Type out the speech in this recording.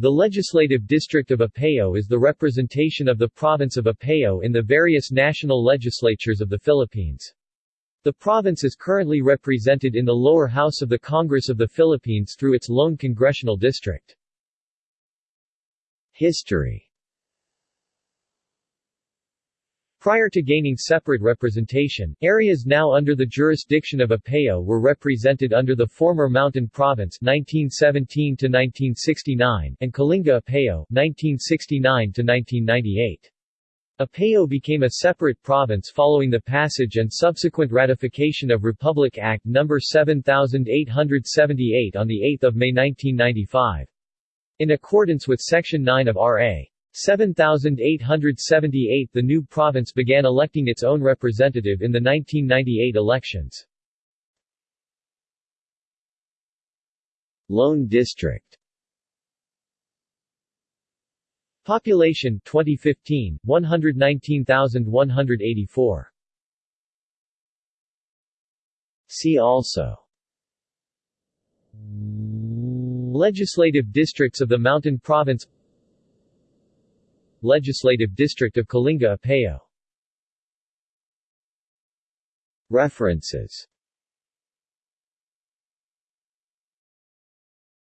The Legislative District of Apayao is the representation of the province of Apayao in the various national legislatures of the Philippines. The province is currently represented in the lower house of the Congress of the Philippines through its lone congressional district. History Prior to gaining separate representation, areas now under the jurisdiction of Apayao were represented under the former Mountain Province 1917 and Kalinga Apayao 1969 Apayao became a separate province following the passage and subsequent ratification of Republic Act No. 7878 on 8 May 1995. In accordance with Section 9 of R.A. 7,878 The new province began electing its own representative in the 1998 elections. Lone District. Population 2015 119,184 See also. Legislative districts of the Mountain Province Legislative District of Kalinga Apayao References